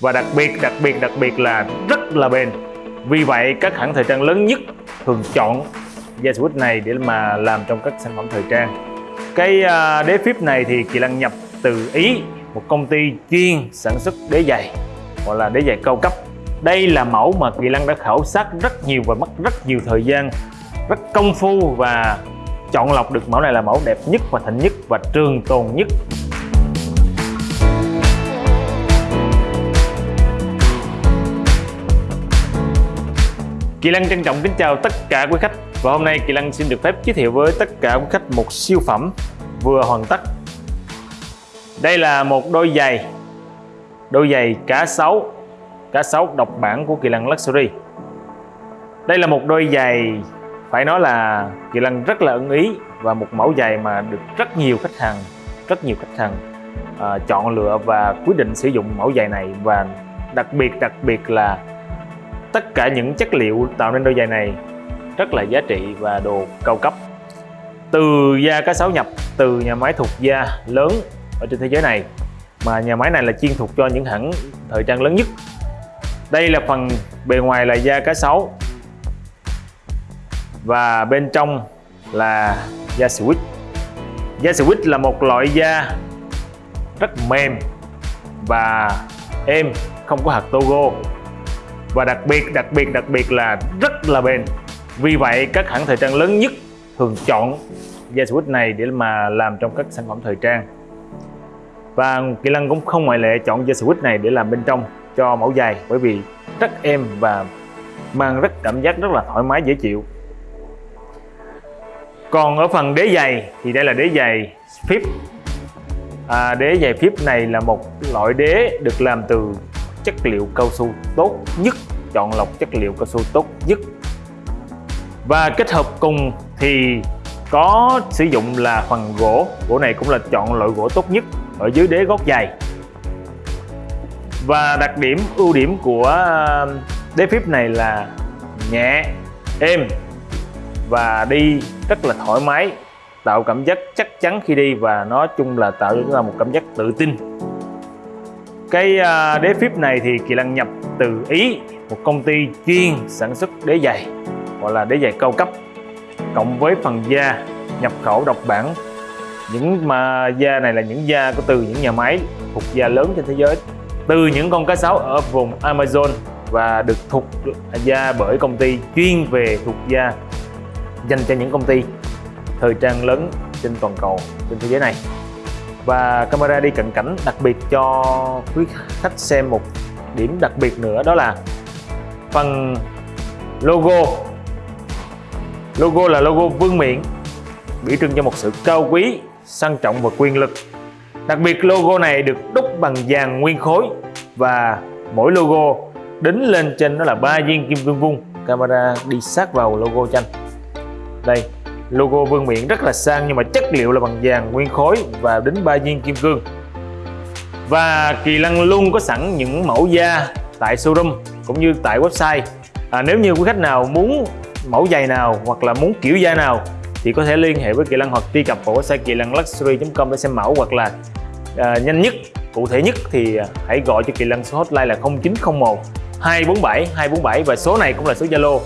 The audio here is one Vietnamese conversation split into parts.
và đặc biệt đặc biệt đặc biệt là rất là bền. Vì vậy, các hãng thời trang lớn nhất thường chọn da switch này để mà làm trong các sản phẩm thời trang. Cái à, đế phíp này thì Kỳ Lân nhập từ Ý, một công ty chuyên sản xuất đế giày, gọi là đế giày cao cấp. Đây là mẫu mà Kỳ Lân đã khảo sát rất nhiều và mất rất nhiều thời gian, rất công phu và chọn lọc được mẫu này là mẫu đẹp nhất và thịnh nhất và trường tồn nhất. Kỳ Lăng trân trọng kính chào tất cả quý khách. Và hôm nay Kỳ Lăng xin được phép giới thiệu với tất cả quý khách một siêu phẩm vừa hoàn tất. Đây là một đôi giày đôi giày cá sấu cá sấu độc bản của Kỳ Lăng Luxury. Đây là một đôi giày phải nói là Kỳ Lăng rất là ưng ý và một mẫu giày mà được rất nhiều khách hàng rất nhiều khách hàng uh, chọn lựa và quyết định sử dụng mẫu giày này. Và đặc biệt đặc biệt là tất cả những chất liệu tạo nên đôi giày này rất là giá trị và đồ cao cấp. Từ da cá sấu nhập, từ nhà máy thuộc da lớn ở trên thế giới này, mà nhà máy này là chuyên thuộc cho những hãng thời trang lớn nhất. Đây là phần bề ngoài là da cá sấu. Và bên trong là da switch da switch là một loại da rất mềm và êm, không có hạt togo và đặc biệt đặc biệt đặc biệt là rất là bền. Vì vậy các hãng thời trang lớn nhất thường chọn da switch này để mà làm trong các sản phẩm thời trang. Và Kỳ Lân cũng không ngoại lệ chọn da switch này để làm bên trong cho mẫu giày bởi vì rất êm và mang rất cảm giác rất là thoải mái dễ chịu. Còn ở phần đế giày thì đây là đế giày phíp à, đế giày phíp này là một loại đế được làm từ chất liệu cao su tốt nhất, chọn lọc chất liệu cao su tốt nhất. Và kết hợp cùng thì có sử dụng là phần gỗ. Gỗ này cũng là chọn loại gỗ tốt nhất ở dưới đế gót giày và đặc điểm, ưu điểm của ờ, đế phíp này là nhẹ, êm và đi rất là thoải mái, tạo cảm giác chắc chắn khi đi và nói chung là tạo ra một cảm giác tự tin cái à, đế phíp này thì Kỳ Lân nhập từ Ý, một công ty chuyên sản xuất đế giày, gọi là đế giày cao cấp, cộng với phần da, nhập khẩu độc bản. Những mà da này là những da có từ những nhà máy, thuộc da lớn trên thế giới, từ những con cá sấu ở vùng Amazon và được thuộc da bởi công ty chuyên về thuộc da dành cho những công ty thời trang lớn trên toàn cầu, trên thế giới này và camera đi cận cảnh đặc biệt cho quý khách xem một điểm đặc biệt nữa, đó là phần logo. Logo là logo vương miện, biểu trưng cho một sự cao quý, sang trọng và quyền lực. Đặc biệt, logo này được đúc bằng vàng nguyên khối và mỗi logo đính lên trên đó là ba viên kim cương vuông. Camera đi sát vào logo tranh đây logo vương miện rất là sang nhưng mà chất liệu là bằng vàng nguyên khối và đính ba viên kim cương. Và Kỳ Lân luôn có sẵn những mẫu da tại showroom cũng như tại website. À, nếu như quý khách nào muốn mẫu giày nào hoặc là muốn kiểu da nào thì có thể liên hệ với Kỳ Lân hoặc truy cập vào website kỳ lân luxury.com để xem mẫu hoặc là à, nhanh nhất cụ thể nhất thì à, hãy gọi cho Kỳ Lân số hotline là 0901 247 247 và số này cũng là số Zalo.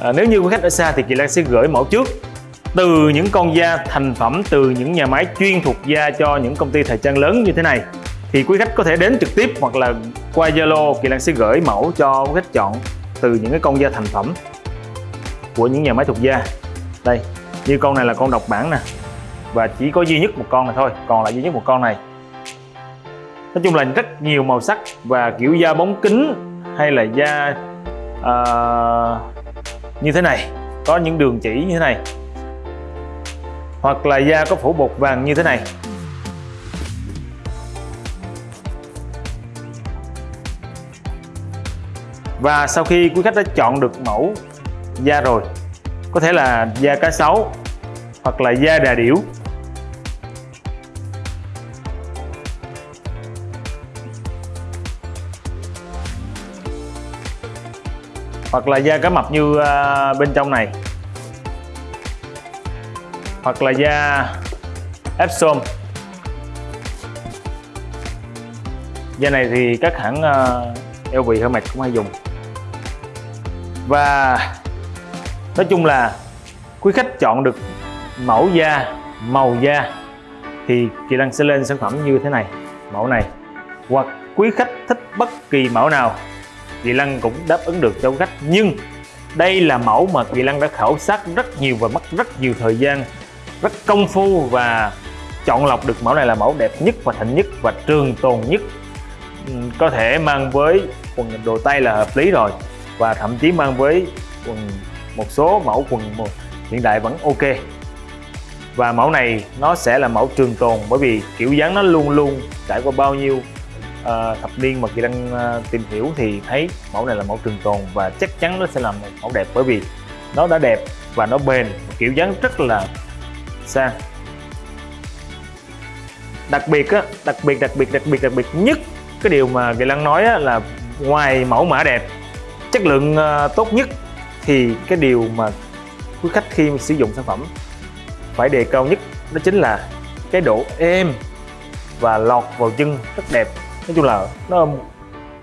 À, nếu như quý khách ở xa thì Kỳ Lân sẽ gửi mẫu trước từ những con da thành phẩm từ những nhà máy chuyên thuộc da cho những công ty thời trang lớn như thế này thì quý khách có thể đến trực tiếp hoặc là qua Zalo Kỳ Lan sẽ gửi mẫu cho quý khách chọn từ những cái con da thành phẩm của những nhà máy thuộc da. Đây như con này là con độc bản nè và chỉ có duy nhất một con này thôi còn lại duy nhất một con này. Nói chung là rất nhiều màu sắc và kiểu da bóng kính hay là da uh, như thế này có những đường chỉ như thế này hoặc là da có phủ bột vàng như thế này. Và sau khi quý khách đã chọn được mẫu da rồi, có thể là da cá sấu hoặc là da đà điểu. Hoặc là da cá mập như à, bên trong này hoặc là da Epsom. Da này thì các hãng ờ, uh, LV Hermes cũng hay dùng. Và nói chung là quý khách chọn được mẫu da màu da thì Kỳ Lân sẽ lên sản phẩm như thế này mẫu này. Hoặc quý khách thích bất kỳ mẫu nào Kỳ Lân cũng đáp ứng được cho khách. Nhưng đây là mẫu mà Kỳ Lân đã khảo sát rất nhiều và mất rất nhiều thời gian rất công phu và chọn lọc được mẫu này là mẫu đẹp nhất và thịnh nhất và trường tồn nhất. Ừ, có thể mang với quần đồ tay là hợp lý rồi và thậm chí mang với quần một số mẫu quần hiện đại vẫn ok. Và mẫu này nó sẽ là mẫu trường tồn bởi vì kiểu dáng nó luôn luôn trải qua bao nhiêu uh, thập niên mà chị đang uh, tìm hiểu thì thấy mẫu này là mẫu trường tồn và chắc chắn nó sẽ là một mẫu đẹp bởi vì nó đã đẹp và nó bền kiểu dáng rất là sang đặc biệt á đặc biệt đặc biệt đặc biệt đặc biệt nhất cái điều mà Kỳ Lăng nói á, là ngoài mẫu mã đẹp chất lượng uh, tốt nhất thì cái điều mà quý khách khi sử dụng sản phẩm phải đề cao nhất đó chính là cái độ êm và lọt vào chân rất đẹp. Nói chung là nó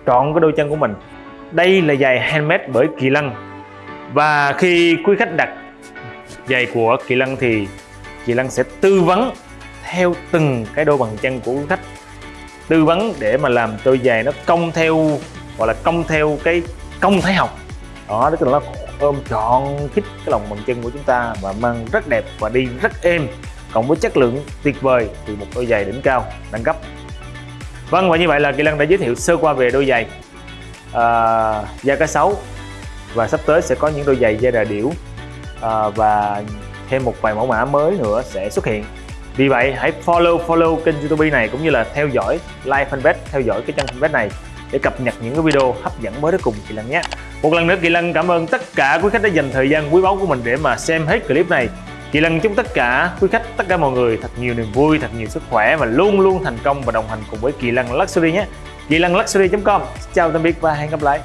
trọn cái đôi chân của mình. Đây là giày handmade bởi Kỳ Lân và khi quý khách đặt giày của Kỳ Lân thì chị Lan sẽ tư vấn theo từng cái đôi bàn chân của khách. Tư vấn để mà làm đôi giày nó công theo gọi là công theo cái công thái học. Đó tức là nó ôm trọn khít cái lòng bàn chân của chúng ta và mang rất đẹp và đi rất êm. Cộng với chất lượng tuyệt vời thì một đôi giày đỉnh cao đẳng cấp. Vâng và như vậy là kỳ lân đã giới thiệu sơ qua về đôi giày à, da cá sấu. Và sắp tới sẽ có những đôi giày da đà điểu à, và thêm một vài mẫu mã mới nữa sẽ xuất hiện. Vì vậy, hãy follow follow kênh youtube này cũng như là theo dõi like fanpage theo dõi cái trang fanpage này để cập nhật những cái video hấp dẫn mới đến cùng kỳ lân nhé. Một lần nữa, kỳ lân cảm ơn tất cả quý khách đã dành thời gian quý báu của mình để mà xem hết clip này. Kỳ lân chúc tất cả quý khách, tất cả mọi người thật nhiều niềm vui, thật nhiều sức khỏe và luôn luôn thành công và đồng hành cùng với kỳ lân luxury nhé. Kỳ lân luxury com. Chào tạm biệt và hẹn gặp lại.